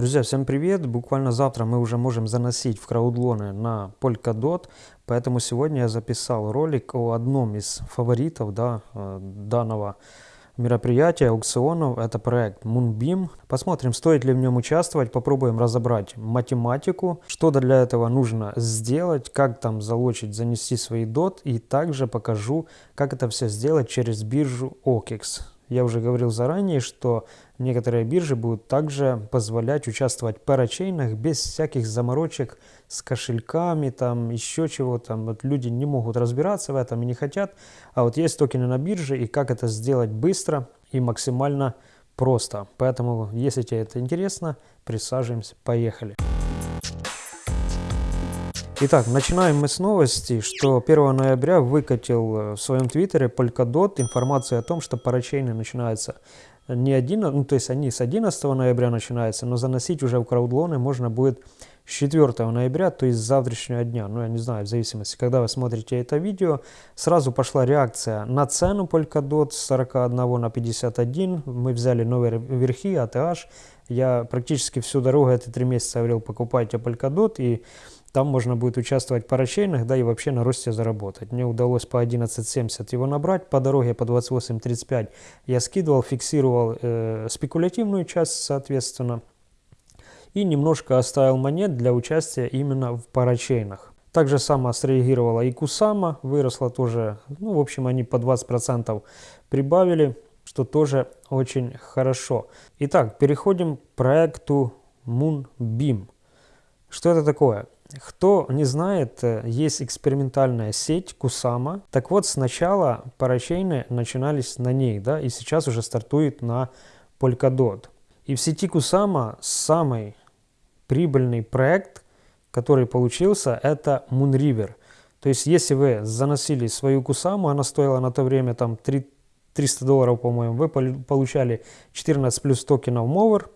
Друзья, всем привет! Буквально завтра мы уже можем заносить в краудлоны на Polkadot, поэтому сегодня я записал ролик о одном из фаворитов да, э, данного мероприятия, аукционов. Это проект Moonbeam. Посмотрим, стоит ли в нем участвовать, попробуем разобрать математику, что для этого нужно сделать, как там залочить, занести свои DOT и также покажу, как это все сделать через биржу OKEX. Я уже говорил заранее, что некоторые биржи будут также позволять участвовать в парачейнах без всяких заморочек с кошельками, там еще чего-то. Вот люди не могут разбираться в этом и не хотят. А вот есть токены на бирже, и как это сделать быстро и максимально просто. Поэтому, если тебе это интересно, присаживаемся, поехали. Итак, начинаем мы с новости, что 1 ноября выкатил э, в своем твиттере Polkadot информацию о том, что парачейны начинаются не 11, ну то есть они с 11 ноября начинаются, но заносить уже в краудлоны можно будет с 4 ноября, то есть с завтрашнего дня, ну я не знаю, в зависимости, когда вы смотрите это видео, сразу пошла реакция на цену Polkadot с 41 на 51, мы взяли новые верхи, ATH, я практически всю дорогу эти три месяца говорил, покупайте Polkadot, и там можно будет участвовать в парачейнах, да и вообще на росте заработать. Мне удалось по 11.70 его набрать, по дороге по 28.35 я скидывал, фиксировал э, спекулятивную часть, соответственно, и немножко оставил монет для участия именно в парачейнах. Также само среагировала и Кусама, выросла тоже, ну, в общем, они по 20% прибавили, что тоже очень хорошо. Итак, переходим к проекту Moonbeam. Что это такое? Кто не знает, э, есть экспериментальная сеть Кусама. Так вот, сначала парачейны начинались на ней, да, и сейчас уже стартует на Polkadot. И в сети Кусама самый прибыльный проект, который получился, это Moonriver. То есть, если вы заносили свою Кусаму, она стоила на то время там 3, 300 долларов, по-моему, вы получали 14 плюс токенов Mover,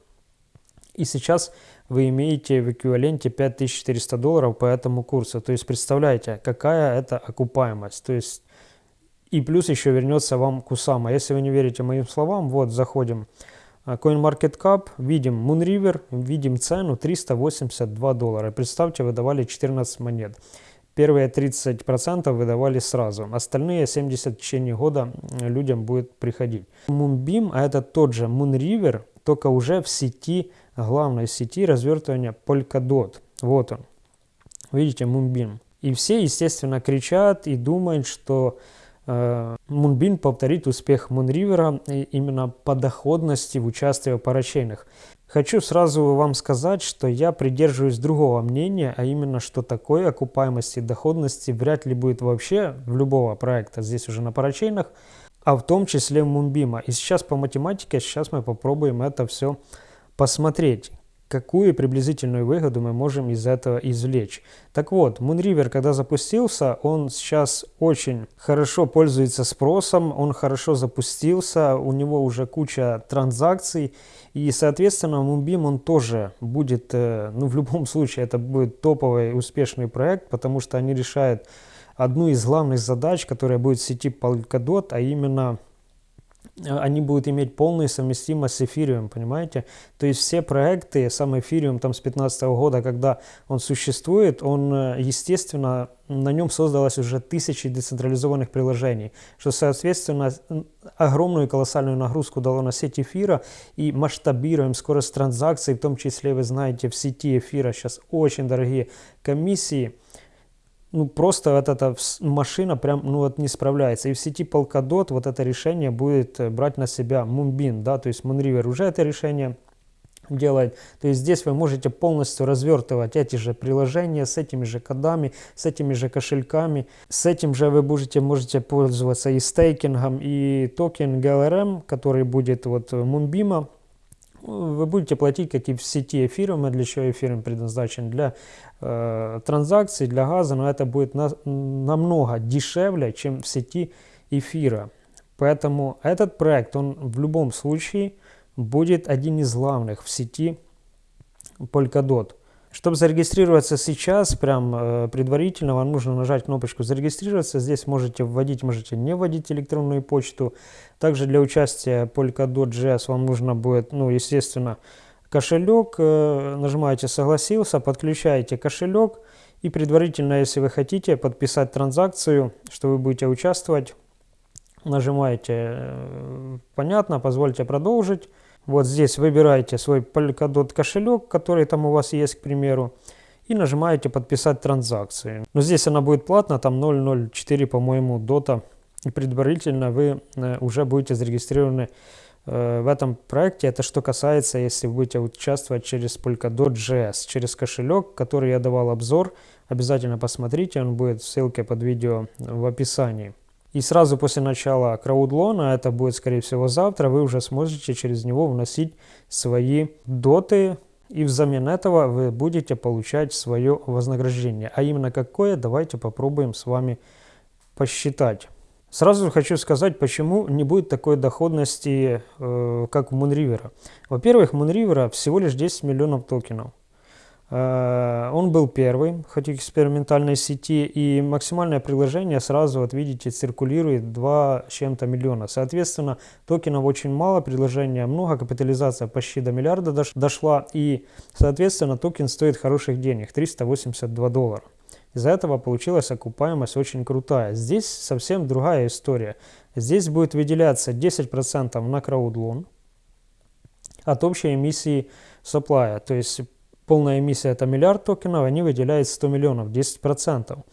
и сейчас вы имеете в эквиваленте 5400 долларов по этому курсу. То есть представляете, какая это окупаемость. То есть и плюс еще вернется вам Кусама. Если вы не верите моим словам, вот заходим CoinMarketCap, видим Moonriver, видим цену 382 доллара. Представьте, вы давали 14 монет. Первые 30% выдавали сразу, остальные 70 в течение года людям будет приходить. Moonbeam, а это тот же Moonriver, только уже в сети главной сети развертывания Polkadot. Вот он. Видите, Moonbeam. И все, естественно, кричат и думают, что э, повторит успех Moonriver именно по доходности в участии в парачейнах. Хочу сразу вам сказать, что я придерживаюсь другого мнения, а именно, что такой окупаемости доходности вряд ли будет вообще в любого проекта здесь уже на парачейнах, а в том числе Moonbeam. И сейчас по математике, сейчас мы попробуем это все посмотреть, какую приблизительную выгоду мы можем из этого извлечь. Так вот, Moonriver, когда запустился, он сейчас очень хорошо пользуется спросом, он хорошо запустился, у него уже куча транзакций, и, соответственно, Moonbeam он тоже будет, э, ну, в любом случае, это будет топовый успешный проект, потому что они решают одну из главных задач, которая будет в сети Polkadot, а именно они будут иметь полную совместимость с эфириум, понимаете? То есть все проекты, сам эфириум там с 2015 года, когда он существует, он, э, естественно, на нем создалось уже тысячи децентрализованных приложений, что, соответственно, огромную колоссальную нагрузку дало на сеть эфира и масштабируем скорость транзакций, в том числе, вы знаете, в сети эфира сейчас очень дорогие комиссии, ну, просто вот эта машина прям, ну, вот не справляется. И в сети Polkadot вот это решение будет э, брать на себя Moonbeam, да, то есть Moonriver уже это решение делает. То есть здесь вы можете полностью развертывать эти же приложения с этими же кодами, с этими же кошельками. С этим же вы будете, можете пользоваться и стейкингом, и токен GLRM, который будет вот Moonbeam вы будете платить, как и в сети эфириума, для чего эфириум предназначен, для э, транзакций, для газа, но это будет на, намного дешевле, чем в сети эфира. Поэтому этот проект, он в любом случае будет один из главных в сети Polkadot. Чтобы зарегистрироваться сейчас, прям э, предварительно, вам нужно нажать кнопочку «Зарегистрироваться». Здесь можете вводить, можете не вводить электронную почту. Также для участия Polkadot.js вам нужно будет, ну, естественно, кошелек, э, нажимаете «Согласился», подключаете кошелек и предварительно, если вы хотите подписать транзакцию, что вы будете участвовать, нажимаете э, «Понятно», позвольте продолжить. Вот здесь выбираете свой Polkadot кошелек, который там у вас есть, к примеру, и нажимаете «Подписать транзакцию». Но здесь она будет платна, там 0.04, по-моему, дота. И предварительно вы э, уже будете зарегистрированы э, в этом проекте. Это что касается, если вы будете участвовать через Polkadot.js, через кошелек, который я давал обзор. Обязательно посмотрите, он будет в ссылке под видео в описании. И сразу после начала краудлона, это будет скорее всего завтра, вы уже сможете через него вносить свои доты, и взамен этого вы будете получать свое вознаграждение. А именно какое, давайте попробуем с вами посчитать. Сразу хочу сказать, почему не будет такой доходности, э, как у Moonriver. Во-первых, Moonriver всего лишь 10 миллионов токенов. Э, он был первый, хоть и экспериментальной сети, и максимальное приложение сразу, вот видите, циркулирует 2 с чем-то миллиона. Соответственно, токенов очень мало, приложения много, капитализация почти до миллиарда дош дошла, и, соответственно, токен стоит хороших денег, 382 доллара. Из-за этого получилась окупаемость очень крутая. Здесь совсем другая история. Здесь будет выделяться 10% на краудлон от общей эмиссии supply. То есть полная эмиссия это миллиард токенов, они выделяют 100 миллионов, 10%.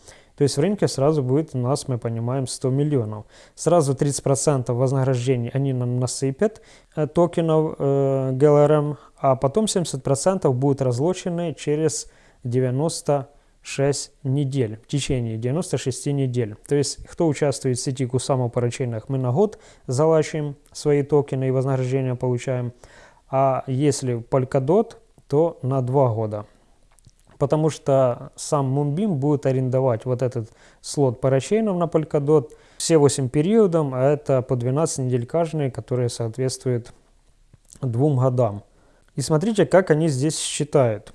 То есть в рынке сразу будет у нас, мы понимаем, 100 миллионов. Сразу 30% вознаграждений они нам насыпят э, токенов э, GLRM, а потом 70% будут разлочены через 96 недель, в течение 96 недель. То есть кто участвует в сети Kusama по мы на год залачиваем свои токены и вознаграждения получаем. А если Polkadot, то на 2 года. Потому что сам Moonbeam будет арендовать вот этот слот парачейнов на Polkadot все 8 периодов, а это по 12 недель каждый, которые соответствуют двум годам. И смотрите, как они здесь считают.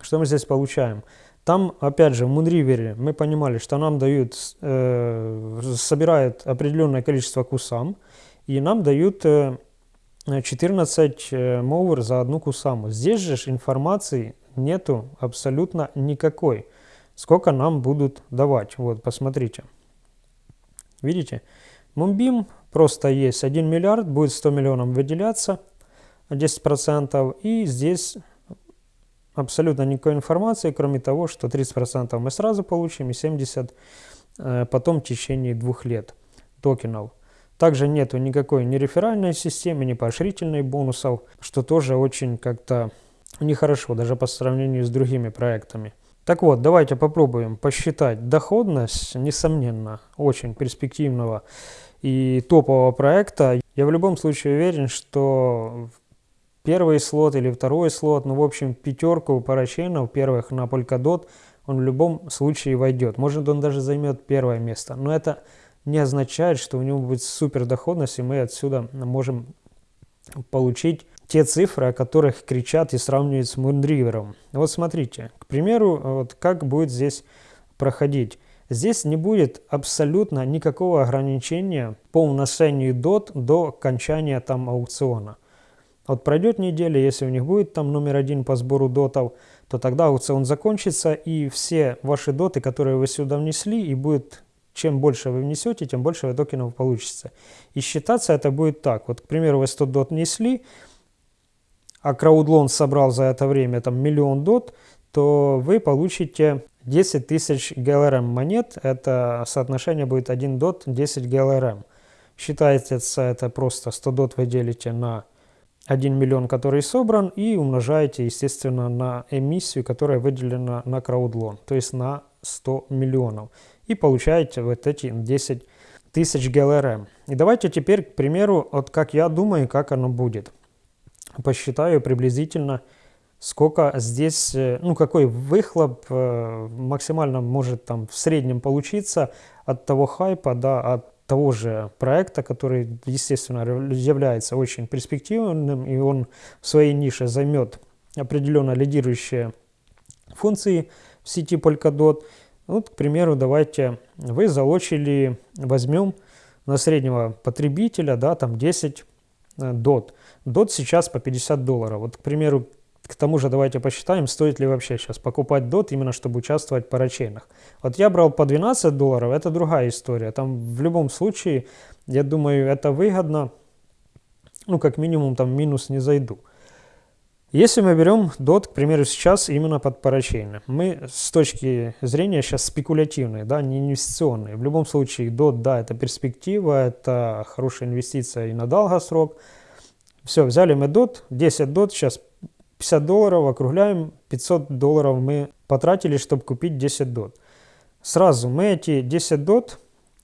Что мы здесь получаем? Там, опять же, в Moonriver мы понимали, что нам дают, э, собирают определенное количество кусам, и нам дают э, 14 э, мовер за одну кусаму. Здесь же информации нету абсолютно никакой. Сколько нам будут давать. Вот, посмотрите. Видите? Мумбим просто есть 1 миллиард, будет 100 миллионов выделяться, 10%. И здесь абсолютно никакой информации, кроме того, что 30% мы сразу получим и 70% э, потом в течение двух лет токенов. Также нету никакой ни реферальной системы, ни поощрительной бонусов, что тоже очень как-то нехорошо, даже по сравнению с другими проектами. Так вот, давайте попробуем посчитать доходность, несомненно, очень перспективного и топового проекта. Я в любом случае уверен, что первый слот или второй слот, ну, в общем, пятерку парачейнов первых на Polkadot, он в любом случае войдет. Может, он даже займет первое место. Но это не означает, что у него будет супер доходность, и мы отсюда можем получить те цифры, о которых кричат и сравнивают с Moonriver. Вот смотрите, к примеру, вот как будет здесь проходить. Здесь не будет абсолютно никакого ограничения по вношению DOT до окончания там аукциона. Вот пройдет неделя, если у них будет там номер один по сбору дотов, то тогда аукцион закончится, и все ваши доты, которые вы сюда внесли, и будет чем больше вы внесете, тем больше токенов получится. И считаться это будет так. Вот, к примеру, вы 100 дот несли, а краудлон собрал за это время там миллион дот, то вы получите 10 тысяч GLRM монет. Это соотношение будет 1 дот 10 GLRM. Считается это просто 100 дот вы делите на 1 миллион, который собран, и умножаете, естественно, на эмиссию, которая выделена на краудлон, то есть на 100 миллионов и получаете вот эти 10 тысяч ГЛРМ. И давайте теперь, к примеру, вот как я думаю, как оно будет. Посчитаю приблизительно, сколько здесь, э, ну какой выхлоп э, максимально может там в среднем получиться от того хайпа, да, от того же проекта, который, естественно, является очень перспективным, и он в своей нише займет определенно лидирующие функции в сети Polkadot. Вот, к примеру, давайте вы залочили, возьмем на среднего потребителя, да, там 10 DOT. DOT сейчас по 50 долларов. Вот, к примеру, к тому же давайте посчитаем, стоит ли вообще сейчас покупать DOT, именно чтобы участвовать в парачейнах. Вот я брал по 12 долларов, это другая история. Там в любом случае, я думаю, это выгодно. Ну, как минимум, там минус не зайду. Если мы берем DOT, к примеру, сейчас именно под парачейны, мы с точки зрения сейчас спекулятивные, да, не инвестиционные. В любом случае, DOT, да, это перспектива, это хорошая инвестиция и на долгосрок. Все, взяли мы DOT, 10 DOT, сейчас 50 долларов, округляем, 500 долларов мы потратили, чтобы купить 10 DOT. Сразу мы эти 10 DOT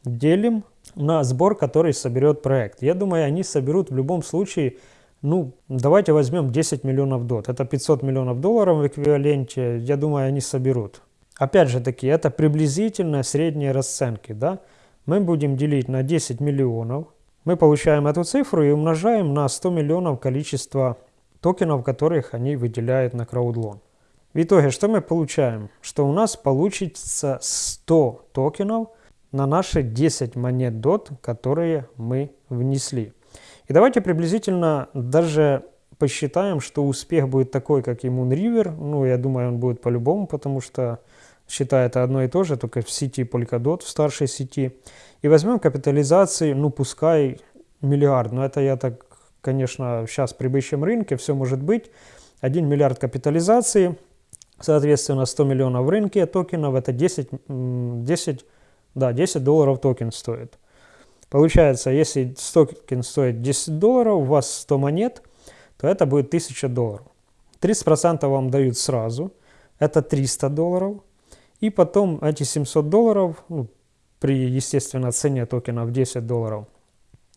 делим на сбор, который соберет проект. Я думаю, они соберут в любом случае ну, давайте возьмем 10 миллионов дот. Это 500 миллионов долларов в эквиваленте. Я думаю, они соберут. Опять же таки, это приблизительно средние расценки. Да? Мы будем делить на 10 миллионов. Мы получаем эту цифру и умножаем на 100 миллионов количество токенов, которых они выделяют на краудлон. В итоге, что мы получаем? Что у нас получится 100 токенов на наши 10 монет DOT, которые мы внесли. И давайте приблизительно даже посчитаем, что успех будет такой, как и Moonriver. Ну, я думаю, он будет по-любому, потому что считает одно и то же, только в сети Polkadot, в старшей сети. И возьмем капитализации, ну, пускай миллиард. Но это я так, конечно, сейчас при бычьем рынке все может быть. 1 миллиард капитализации, соответственно, 100 миллионов в рынке токенов, это 10, 10, да, 10 долларов токен стоит. Получается, если токен стоит 10 долларов, у вас 100 монет, то это будет 1000 долларов. 30% вам дают сразу, это 300 долларов. И потом эти 700 долларов, ну, при, естественно, цене токена в 10 долларов,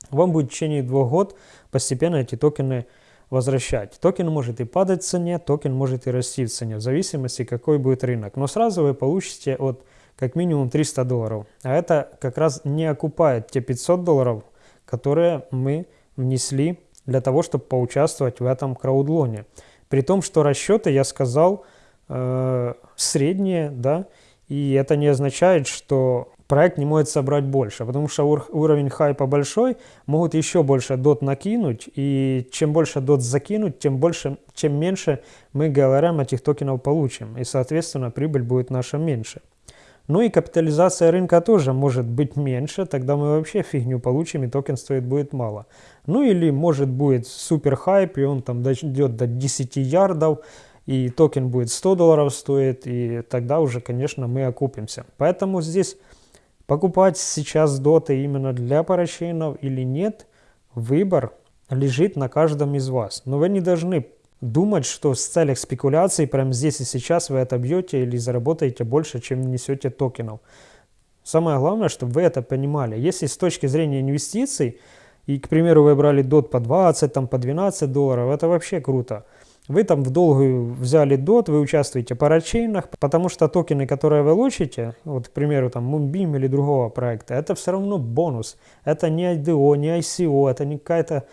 вам будет в течение двух год постепенно эти токены возвращать. Токен может и падать в цене, токен может и расти в цене, в зависимости, какой будет рынок. Но сразу вы получите от как минимум 300 долларов. А это как раз не окупает те 500 долларов, которые мы внесли для того, чтобы поучаствовать в этом краудлоне. При том, что расчеты, я сказал, э, средние, да, и это не означает, что проект не может собрать больше, потому что ур уровень хайпа большой, могут еще больше дот накинуть, и чем больше дот закинуть, тем больше, чем меньше мы говорим этих токенов получим, и, соответственно, прибыль будет наша меньше. Ну и капитализация рынка тоже может быть меньше, тогда мы вообще фигню получим и токен стоит будет мало. Ну или может будет супер хайп и он там дойдет до 10 ярдов и токен будет 100 долларов стоит и тогда уже конечно мы окупимся. Поэтому здесь покупать сейчас доты именно для парачейнов или нет, выбор лежит на каждом из вас. Но вы не должны думать, что в целях спекуляции прямо здесь и сейчас вы это бьете или заработаете больше, чем несете токенов. Самое главное, чтобы вы это понимали. Если с точки зрения инвестиций, и, к примеру, вы брали DOT по 20, там, по 12 долларов, это вообще круто. Вы там в долгую взяли DOT, вы участвуете в парачейнах, потому что токены, которые вы лучите, вот, к примеру, там, Moonbeam или другого проекта, это все равно бонус. Это не IDO, не ICO, это не какая-то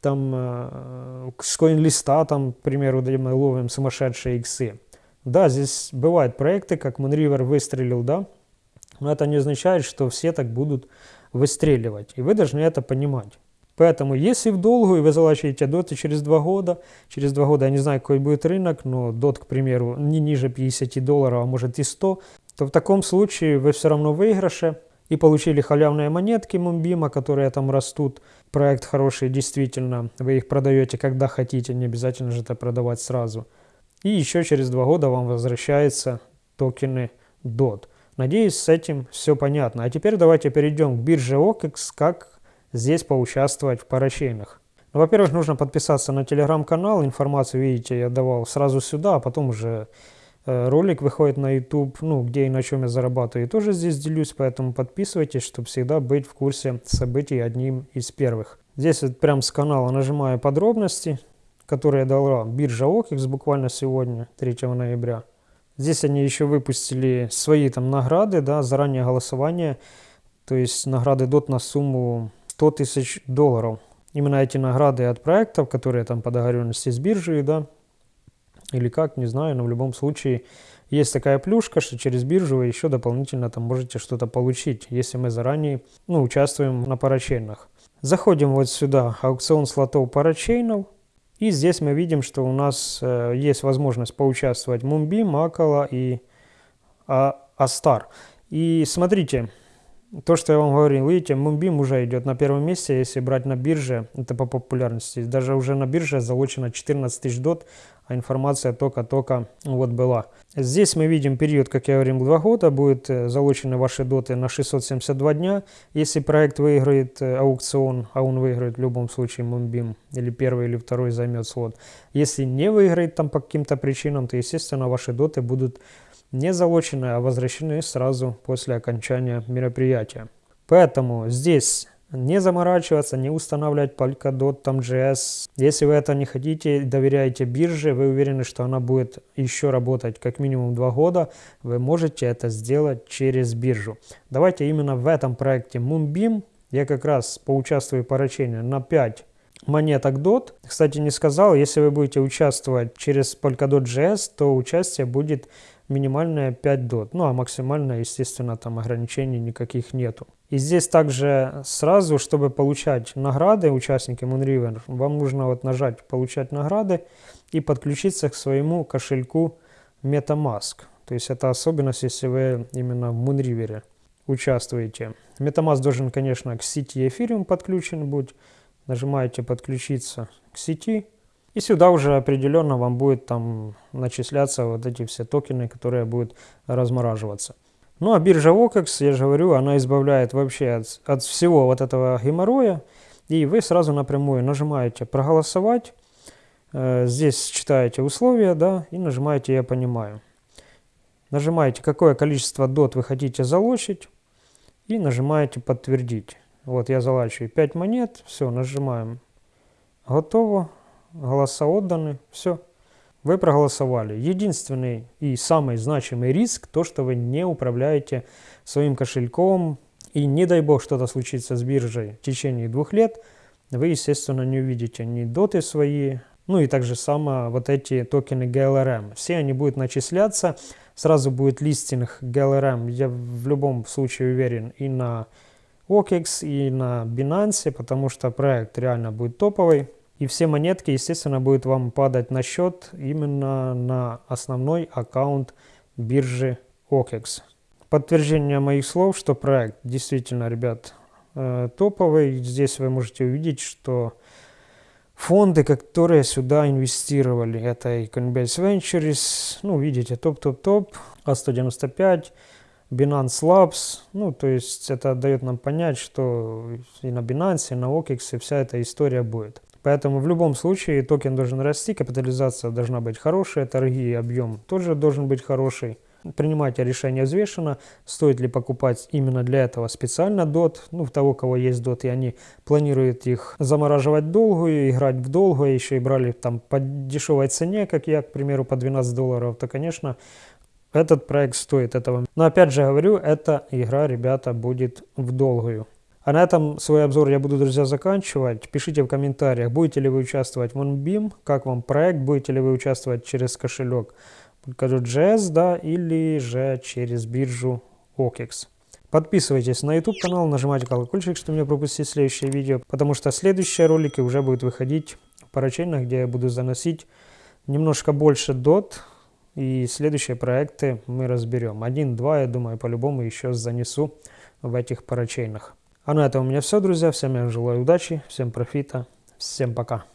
там э, с коин-листа, там, к примеру, мы ловим сумасшедшие иксы. Да, здесь бывают проекты, как Moonriver выстрелил, да, но это не означает, что все так будут выстреливать, и вы должны это понимать. Поэтому, если в долгую вы залачиваете доты через два года, через два года, я не знаю, какой будет рынок, но дот, к примеру, не ниже 50 долларов, а может и 100, то в таком случае вы все равно выигрыше, и получили халявные монетки Мумбима, которые там растут. Проект хороший, действительно. Вы их продаете, когда хотите, не обязательно же это продавать сразу. И еще через два года вам возвращаются токены DOT. Надеюсь, с этим все понятно. А теперь давайте перейдем к бирже OKEX, как здесь поучаствовать в парачейнах. Ну, Во-первых, нужно подписаться на телеграм-канал. Информацию, видите, я давал сразу сюда, а потом уже ролик выходит на YouTube, ну, где и на чем я зарабатываю, тоже здесь делюсь, поэтому подписывайтесь, чтобы всегда быть в курсе событий одним из первых. Здесь вот прям с канала нажимаю подробности, которые дала биржа OKEX буквально сегодня, 3 ноября. Здесь они еще выпустили свои там награды, да, заранее голосование, то есть награды DOT на сумму 100 тысяч долларов. Именно эти награды от проектов, которые там по договоренности с биржей, да, или как, не знаю, но в любом случае есть такая плюшка, что через биржу вы еще дополнительно там можете что-то получить, если мы заранее ну, участвуем на парачейнах. Заходим вот сюда, аукцион слотов парачейнов. И здесь мы видим, что у нас э, есть возможность поучаствовать в Moonbeam, Акала и а, Астар. И смотрите, то, что я вам говорил, видите, Moonbeam уже идет на первом месте, если брать на бирже, это по популярности. Даже уже на бирже залочено 14 тысяч дот, а информация только-только вот была. Здесь мы видим период, как я говорил, 2 года, будут э, залочены ваши доты на 672 дня. Если проект выиграет э, аукцион, а он выиграет в любом случае Moonbeam, или первый, или второй займет слот. Если не выиграет там по каким-то причинам, то, естественно, ваши доты будут не залочены, а возвращены сразу после окончания мероприятия. Поэтому здесь не заморачиваться, не устанавливать Polkadot, там JS. Если вы это не хотите, доверяете бирже, вы уверены, что она будет еще работать как минимум два года, вы можете это сделать через биржу. Давайте именно в этом проекте Moonbeam я как раз поучаствую по поручению на 5 монеток DOT. Кстати, не сказал, если вы будете участвовать через Polkadot JS, то участие будет минимальная 5 дот. Ну а максимально, естественно, там ограничений никаких нету. И здесь также сразу, чтобы получать награды участники Moonriver, вам нужно вот нажать «Получать награды» и подключиться к своему кошельку MetaMask. То есть это особенность, если вы именно в Moonriver участвуете. MetaMask должен, конечно, к сети Ethereum подключен быть. Нажимаете «Подключиться к сети» И сюда уже определенно вам будет там начисляться вот эти все токены, которые будут размораживаться. Ну а биржа OKEX, я же говорю, она избавляет вообще от, от всего вот этого геморроя. И вы сразу напрямую нажимаете «Проголосовать». Э, здесь читаете условия, да, и нажимаете «Я понимаю». Нажимаете, какое количество DOT вы хотите залочить, и нажимаете «Подтвердить». Вот я залачиваю 5 монет, все, нажимаем «Готово» голоса отданы, все. Вы проголосовали. Единственный и самый значимый риск, то, что вы не управляете своим кошельком, и не дай бог что-то случится с биржей в течение двух лет, вы, естественно, не увидите ни доты свои, ну и также само вот эти токены GLRM. Все они будут начисляться, сразу будет листинг GLRM, я в любом случае уверен, и на OKEX, и на Binance, потому что проект реально будет топовый. И все монетки, естественно, будут вам падать на счет именно на основной аккаунт биржи OKEX. Подтверждение моих слов, что проект действительно, ребят, э, топовый. Здесь вы можете увидеть, что фонды, которые сюда инвестировали, это и Coinbase Ventures, ну, видите, топ-топ-топ, А195, Binance Labs, ну, то есть это дает нам понять, что и на Binance, и на OKEX вся эта история будет. Поэтому в любом случае токен должен расти, капитализация должна быть хорошая, торги и объем тоже должен быть хороший. Принимайте решение взвешенно, стоит ли покупать именно для этого специально DOT, ну, в того, у кого есть DOT, и они планируют их замораживать долгую, играть в долгую, еще и брали там по дешевой цене, как я, к примеру, по 12 долларов, то, конечно, этот проект стоит этого. Но опять же говорю, эта игра, ребята, будет в долгую. А на этом свой обзор я буду, друзья, заканчивать. Пишите в комментариях, будете ли вы участвовать в OnBeam, как вам проект, будете ли вы участвовать через кошелек Polkadot.js, да, или же через биржу OKEX. Подписывайтесь на YouTube канал, нажимайте колокольчик, чтобы не пропустить следующее видео, потому что следующие ролики уже будут выходить в парачейнах, где я буду заносить немножко больше дот, и следующие проекты мы разберем. Один-два, я думаю, по-любому еще занесу в этих парачейнах. А на этом у меня все, друзья. Всем я желаю удачи, всем профита, всем пока.